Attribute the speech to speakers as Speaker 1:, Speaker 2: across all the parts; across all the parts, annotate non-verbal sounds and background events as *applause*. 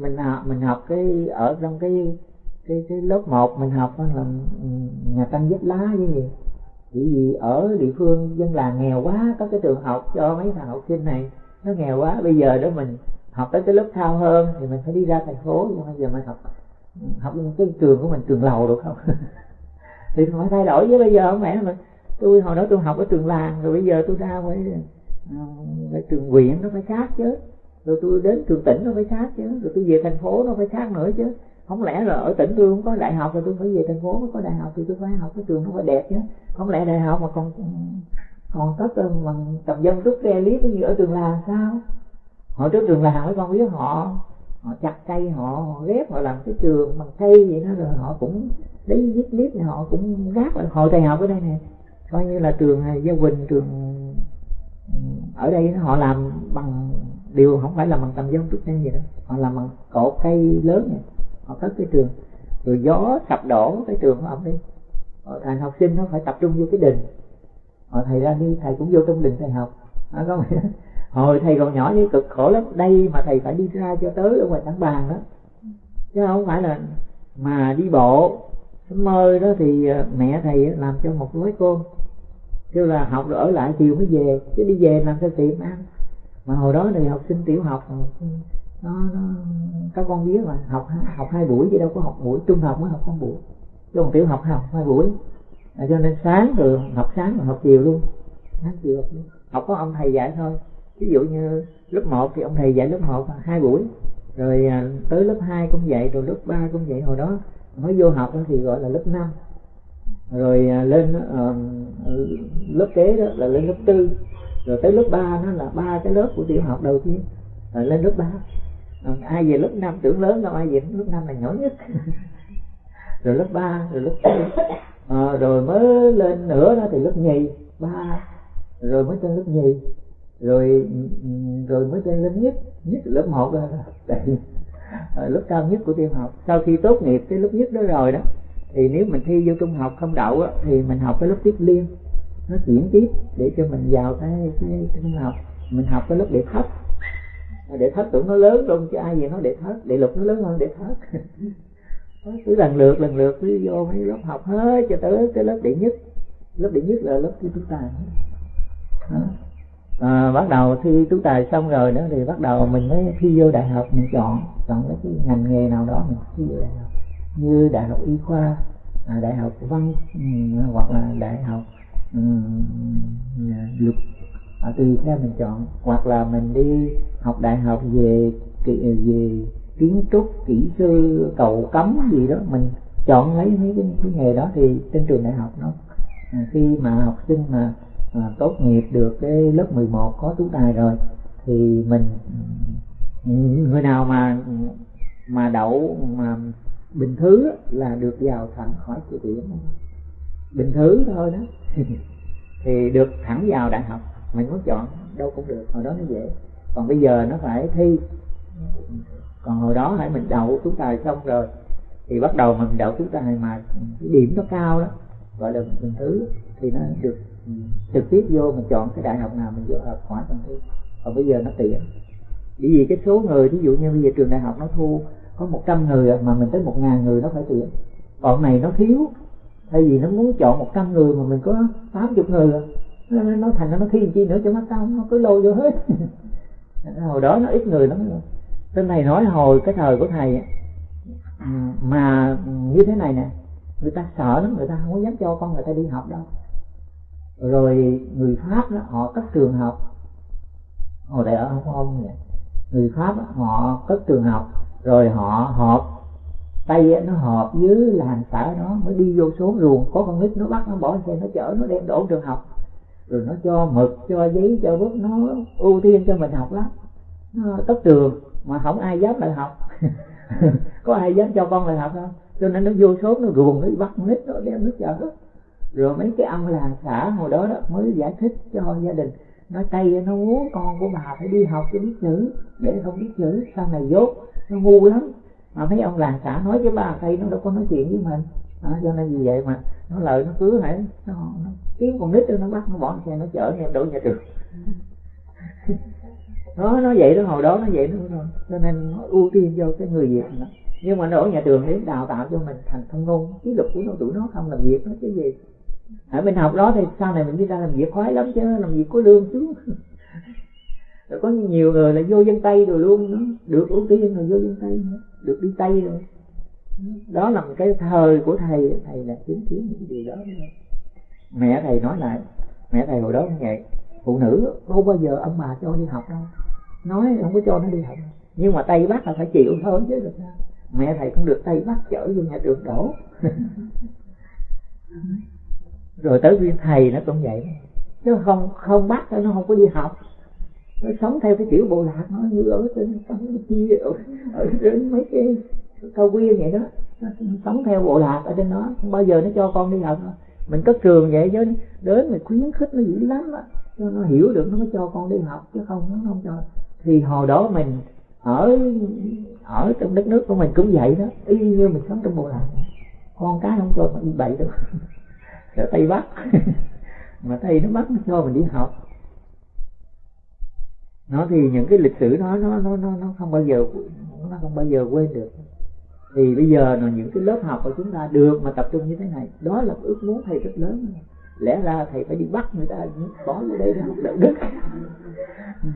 Speaker 1: mình học mình học cái ở trong cái cái cái lớp 1 mình học là nhà tăng vết lá với gì? Chỉ vì ở địa phương dân làng nghèo quá có cái trường học cho mấy thằng học sinh này nó nghèo quá bây giờ đó mình học tới cái lớp cao hơn thì mình phải đi ra thành phố nhưng bây giờ mình học học cái trường của mình trường lầu được không? *laughs* Thì phải thay đổi với bây giờ không lẽ mà tôi hồi đó tôi học ở trường làng rồi bây giờ tôi ra phải, phải ờ, trường huyện nó phải khác chứ rồi tôi đến trường tỉnh nó phải khác chứ. Rồi tôi về thành phố nó phải khác nữa chứ. Không lẽ là ở tỉnh tôi không có đại học rồi tôi phải về thành phố mới có đại học thì tôi phải học cái trường nó phải đẹp chứ. Không lẽ đại học mà còn còn có bằng tầm dân rút re cái như ở trường làng sao? Họ trước trường làng mấy con biết họ họ chặt cây họ, họ ghép họ làm cái trường bằng cây vậy đó rồi họ cũng lấy viết clip này họ cũng gác lại. Hội thầy học ở đây nè coi như là trường gia quỳnh trường ở đây họ làm bằng điều không phải là bằng tầm giống trúc sen gì đó họ làm bằng cột cây lớn này. Họ cất cái trường rồi gió sập đổ cái trường của ông đi ờ, thầy học sinh nó phải tập trung vô cái đình. Họ thầy ra đi thầy cũng vô trong đình thầy học. Không, có *laughs* hồi thầy còn nhỏ với cực khổ lắm. Đây mà thầy phải đi ra cho tới ở ngoài tảng bàn đó. Chứ không phải là mà đi bộ. Mơ đó thì ờ, mẹ thầy làm cho một gói cơm kêu là học rồi ở lại chiều mới về chứ đi về làm sao tìm ăn mà hồi đó thì học sinh tiểu học nó, nó các con biết mà học học hai buổi chứ đâu có học buổi trung học mới học con buổi. Chứ còn tiểu học học hai buổi. À, cho nên sáng rồi học sáng rồi học chiều luôn. Sáng chiều học luôn. Học có ông thầy dạy thôi. Ví dụ như lớp 1 thì ông thầy dạy lớp 1 hai buổi. Rồi à, tới lớp 2 cũng vậy rồi lớp 3 cũng vậy. Hồi đó mới vô học thì gọi là lớp 5 rồi à, lên uh, lớp kế đó là lên lớp tư rồi tới lớp 3 nó là ba cái lớp của tiểu học đầu tiên rồi lên lớp 3 rồi ai về lớp 5 tưởng lớn đâu ai về lớp 5 là nhỏ nhất. *laughs* Rồi lớp 3 rồi lớp 4 à, ờ, rồi mới lên nữa đó thì lớp nhì ba. Rồi mới lên lớp nhì. Rồi rồi mới lên lớp nhất nhất lớp một là *laughs* ờ, lớp cao nhất của tiểu học. Sau khi tốt nghiệp cái lớp nhất đó rồi đó thì nếu mình thi vô trung học không đậu á, thì mình học cái lớp tiếp liên nó chuyển tiếp để cho mình vào cái cái trung học. Mình học cái lớp đệ thất. Đệ thất tưởng nó lớn luôn chứ ai gì nó đệ thất? Đệ lục nó lớn hơn đệ thất. *laughs* Cứ lần lượt lần lượt cứ vô mấy lớp học hết cho tới cái lớp đệ nhất. Lớp đệ nhất là lớp thi tú tài. À, bắt đầu thi tú tài xong rồi nữa thì bắt đầu mình mới thi vô đại học. Mình chọn chọn cái ngành nghề nào đó mình thi vô đại học. Như đại học y khoa à, đại học văn ừ, hoặc là đại học um, luật dạ, à, tùy theo mình chọn? Hoặc là mình đi học đại học về về kiến trúc kỹ sư cầu cấm gì đó mình chọn lấy mấy cái, cái nghề đó thì trên trường đại học nó à, khi mà học sinh mà à, tốt nghiệp được cái lớp 11 có tú tài rồi thì mình người nào mà mà đậu mà bình thứ là được vào thẳng khỏi dự tuyển bình thứ thôi đó. *laughs* Thì được thẳng vào đại học, mình muốn chọn, đâu cũng được, hồi đó nó dễ. Còn bây giờ nó phải thi. Còn hồi đó hãy mình đậu chúng tài xong rồi, thì bắt đầu mình đậu chúng tài mà cái điểm nó cao đó gọi là bình thứ thì nó được ừ, trực tiếp vô mình chọn cái đại học nào mình vô học khỏi phần thi. Còn bây giờ nó tiện. Bởi vì cái số người ví dụ như bây giờ trường đại học nó thu có 100 người mà mình tới 1 ngàn người nó phải tuyển. Còn này nó thiếu thay vì nó muốn chọn 100 người mà mình có 80 người à. nó, nó thành nó thi chi nữa cho mắt tao nó cứ lôi vô hết. *laughs* Hồi đó nó ít người lắm. Tên này nói hồi cái thời của thầy mà như thế này nè người ta sợ lắm người ta không có dám cho con người ta đi học đâu. Rồi người pháp đó họ cất trường học. Hồi đại ở hồng kông vậy người pháp đó, họ cất trường học rồi họ họp tay nó hợp với làng xã nó mới đi vô số ruộng, có con nít nó bắt nó bỏ xe, nó chở nó đem đổ trường học. Rồi nó cho mực, cho giấy, cho bút, nó ưu tiên cho mình học lắm. Nó tất trường, mà không ai dám lại học. *laughs* Có ai dám cho con lại học không? Cho nên nó vô số nó ruồng nó bắt nít nó đem nước chở. Rồi mấy cái ông làng xã hồi đó đó mới giải thích cho gia đình. Nói tay nó muốn con của bà phải đi học cho biết chữ, để không biết chữ, sau này dốt. Nó ngu lắm mà mấy ông làng xã nói với bà thầy nó đâu có nói chuyện với mình. À, cho nên vì vậy mà nó lời nó cứ hãy nó, nó kiếm con nít nó bắt nó bỏ xe nó chở em đổ nhà trường. *laughs* Nó nó vậy đó hồi đó nó vậy đó rồi cho nên nó ưu tiên cho cái người việt đó nhưng mà nó ở nhà trường để đào tạo cho mình thành thông ngôn ký lực của nó tụi nó không làm việc nó chứ gì. Ở bên học đó thì sau này mình đi ra làm việc khoái lắm chứ làm việc có lương chứ *laughs* rồi có nhiều người là vô dân tây rồi luôn nó được ưu tiên rồi vô dân tây nữa. Được đi tây rồi. Đó là một cái thời của thầy. Thầy là chứng kiến những điều đó. Mẹ thầy nói lại. Mẹ thầy hồi đó cũng vậy phụ nữ không bao giờ ông bà cho đi học đâu. Nói không có cho nó đi học nhưng mà tây bắc là phải chịu thôi chứ được sao. Mẹ thầy cũng được tây bắc chở vô nhà trường đổ. *laughs* Rồi tới viên thầy nó cũng vậy. Chứ không không bắt nó không có đi học nó sống theo cái kiểu bộ lạc nó như ở trên sống ở, ở trên mấy cái cao quyên vậy đó. Nó sống theo bộ lạc ở trên đó. Không bao giờ nó cho con đi học mình có trường vậy chứ đến mình khuyến khích nó dữ lắm á. Cho nó hiểu được nó mới cho con đi học chứ không nó không cho. Thì hồi đó mình ở ở trong đất nước của mình cũng vậy đó. Y như mình sống trong bộ lạc con cái không cho mình đi bậy đâu. *laughs* Ở tây bắc. *laughs* Mà tây nó bắt nó cho mình đi học nó thì những cái lịch sử nó nó nó nó nó không bao giờ nó không bao giờ quên được. Thì bây giờ là những cái lớp học của chúng ta được mà tập trung như thế này, đó là ước muốn thầy rất lớn. Lẽ ra thầy phải đi bắt người ta, bỏ vô đây để học đạo đức.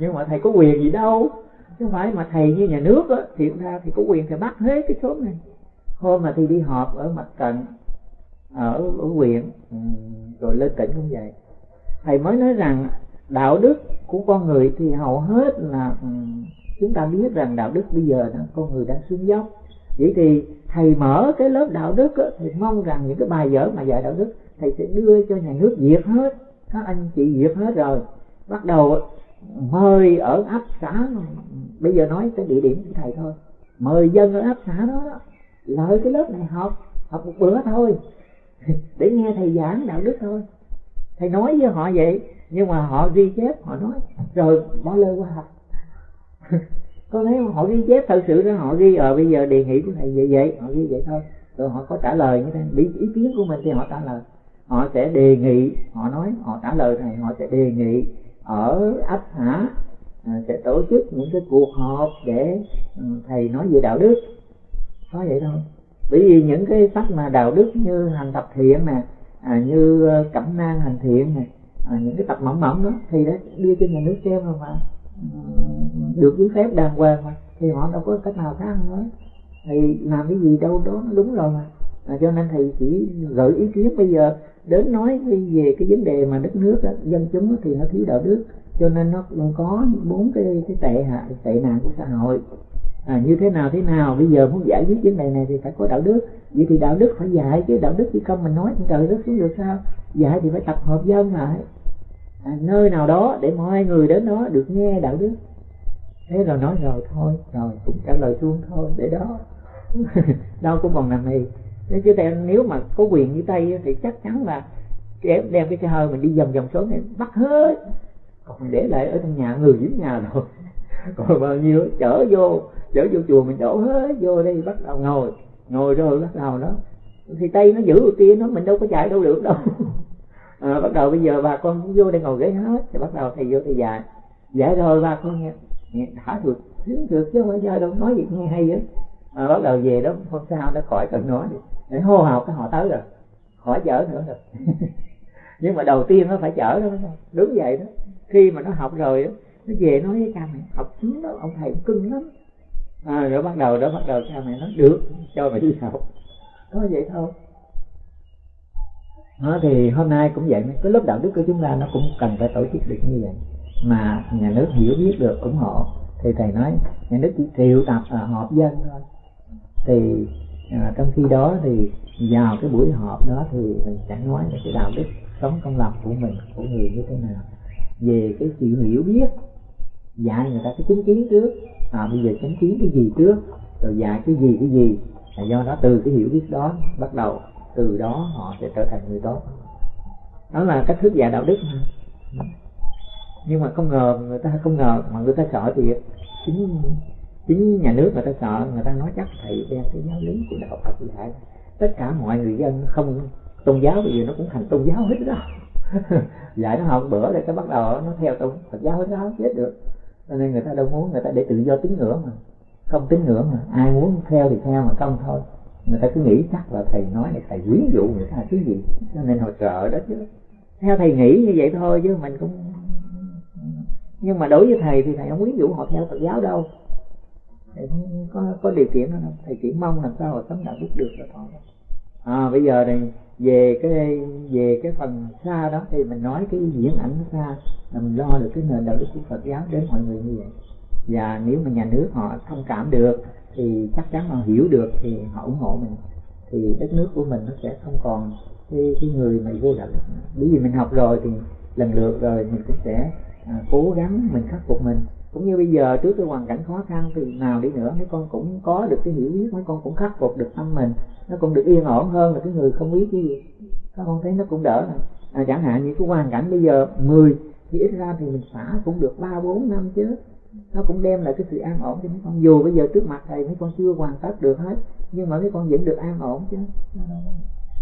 Speaker 1: Nhưng mà thầy có quyền gì đâu. Chứ không phải mà thầy như nhà nước á, thì ra thì có quyền thầy bắt hết cái số này. Hôm mà thì đi họp ở mặt trận, ở ở huyện ừ, rồi lên tỉnh cũng vậy. Thầy mới nói rằng đạo đức của con người thì hầu hết là ừ, chúng ta biết rằng đạo đức bây giờ là con người đang xuống dốc. Vậy thì thầy mở cái lớp đạo đức á, thì mong rằng những cái bài vở mà dạy đạo đức thầy sẽ đưa cho nhà nước diệt hết. Các anh chị diệt hết rồi. Bắt đầu mời ở ấp xã bây giờ nói tới địa điểm của thầy thôi. Mời dân ở ấp xã đó, đó lợi cái lớp này học học một bữa thôi. *laughs* Để nghe thầy giảng đạo đức thôi. Thầy nói với họ vậy nhưng mà họ ghi chép họ nói rồi bỏ lơ qua học *laughs* có thấy họ ghi chép thật sự đó họ ghi ờ, bây giờ đề nghị của thầy vậy vậy. Họ ghi vậy thôi. Rồi họ có trả lời như thế. Bị ý kiến của mình thì họ trả lời. Họ sẽ đề nghị họ nói họ trả lời thầy họ sẽ đề nghị ở ấp xã à, sẽ tổ chức những cái cuộc họp để ừ, thầy nói về đạo đức. Có vậy thôi. Bởi vì những cái sách mà đạo đức như hành tập thiện nè à, như ờ, cẩm nang hành thiện nè à, những cái tập mỏng mỏng đó thì đã đưa cho nhà nước xem rồi mà. Ờ, được giấy phép đàng hoàng mà thì họ đâu có cách nào khác nữa. Thì làm cái gì đâu đó nó đúng rồi mà. À, cho nên thầy chỉ gợi ý kiến bây giờ đến nói về cái vấn đề mà đất nước đó, dân chúng đó, thì nó thiếu đạo đức. Cho nên nó có bốn cái cái tệ hại tệ nạn của xã hội à, như thế nào thế nào? Bây giờ muốn giải quyết vấn đề này thì phải có đạo đức. Vậy thì đạo đức phải dạy chứ đạo đức chỉ không mình nói trời đất xuống được sao? Dạy thì phải tập hợp dân lại. À, nơi nào đó để mọi người đến đó được nghe đạo đức. Thế rồi nói rồi thôi rồi cũng trả lời xuống thôi để đó. *laughs* Đâu cũng còn nằm này nếu chứ nếu mà có quyền như tây thì chắc chắn là đem, đem cái xe hơi mình đi vòng vòng xuống này bắt hết. Còn để lại ở trong nhà người dưới nhà rồi. *laughs* còn bao nhiêu? Chở vô chở vô chùa mình đổ hết vô đây bắt đầu ngồi. Ngồi rồi bắt đầu đó. Thì tay nó giữ kia nó mình đâu có chạy đâu được đâu. *laughs* À, bắt đầu bây giờ bà con cũng vô đây ngồi ghế hết thì bắt đầu thầy vô thầy dạy. Dạy rồi bà con nghe, nghe thả được sướng được chứ không phải giờ đâu nói gì nghe hay vậy à, bắt đầu về đó hôm sau nó khỏi cần nói để hô hào cái họ tới rồi khỏi chở nữa rồi. *laughs* Nhưng mà đầu tiên nó phải chở đó đúng vậy đó. Khi mà nó học rồi đó, nó về nói với cha mẹ học xuống đó ông thầy cưng lắm. À, rồi bắt đầu đó bắt đầu cha mẹ nói được cho mày đi học. Có vậy thôi. Đó, thì hôm nay cũng vậy cái lớp đạo đức của chúng ta nó cũng cần phải tổ chức được như vậy. Mà nhà nước hiểu biết được ủng hộ. Thì thầy nói nhà nước chỉ triệu tập ở họp dân thôi. Thì à, trong khi đó thì vào cái buổi họp đó thì mình sẽ nói về cái đạo đức sống công lập của mình của người như thế nào. Về cái sự hiểu biết dạy người ta cái chứng kiến trước. À bây giờ chứng kiến cái gì trước? Rồi dạy cái gì cái gì? Là do đó từ cái hiểu biết đó bắt đầu, từ đó họ sẽ trở thành người tốt. Đó là cách thức dạy đạo đức mà. Nhưng mà không ngờ người ta, không ngờ mà người ta sợ thì chính chính nhà nước người ta sợ, người ta nói chắc thầy đem cái giáo lý của đạo Phật dạy tất cả mọi người dân không tôn giáo bây giờ nó cũng thành tôn giáo hết đó. *laughs* Dạy nó học bữa rồi cái bắt đầu nó theo tôn Phật giáo hết đó chết được cho nên người ta đâu muốn, người ta để tự do tín ngưỡng mà. Không tín ngưỡng mà, ai muốn theo thì theo mà không thôi. Người ta cứ nghĩ chắc là thầy nói này, thầy quyến dụ người ta cái gì. Cho nên họ sợ đó chứ. Theo thầy nghĩ như vậy thôi chứ mình cũng nhưng mà đối với thầy thì thầy không quyến dụ họ theo Phật giáo đâu. Thầy không có có điều kiện đó đâu. Thầy chỉ mong làm sao họ sống đạo đức được là thôi à bây giờ này về cái về cái phần xa đó thì mình nói cái diễn ảnh nó xa là mình lo được cái nền đạo đức của Phật giáo đến mọi người như vậy. Và nếu mà nhà nước họ thông cảm được thì chắc chắn họ hiểu được thì họ ủng hộ mình. Thì đất nước của mình nó sẽ không còn cái, cái người mà vô đạo đức bởi vì mình học rồi thì lần lượt rồi mình cũng sẽ à, cố gắng mình khắc phục mình cũng như bây giờ trước cái hoàn cảnh khó khăn thì nào đi nữa mấy con cũng có được cái hiểu biết mấy con cũng khắc phục được tâm mình. Nó cũng được yên ổn hơn là cái người không biết cái gì. Các con thấy nó cũng đỡ rồi à, chẳng hạn như cái hoàn cảnh bây giờ 10 thì ít ra thì mình xả cũng được ba bốn năm chứ. Nó cũng đem lại cái sự an ổn cho mấy con. Dù bây giờ trước mặt thầy mấy con chưa hoàn tất được hết nhưng mà mấy con vẫn được an ổn chứ.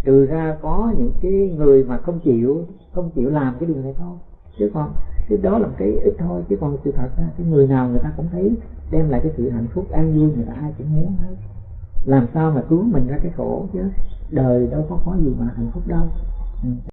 Speaker 1: Trừ ra có những cái người mà không chịu không chịu làm cái điều này thôi chứ còn cái đó là một cái ít thôi, chứ còn sự thật ra cái người nào người ta cũng thấy đem lại cái sự hạnh phúc an vui người ta ai cũng muốn hết. Làm sao mà cứu mình ra cái khổ chứ? Đời đâu có có gì mà hạnh phúc đâu. Ừ.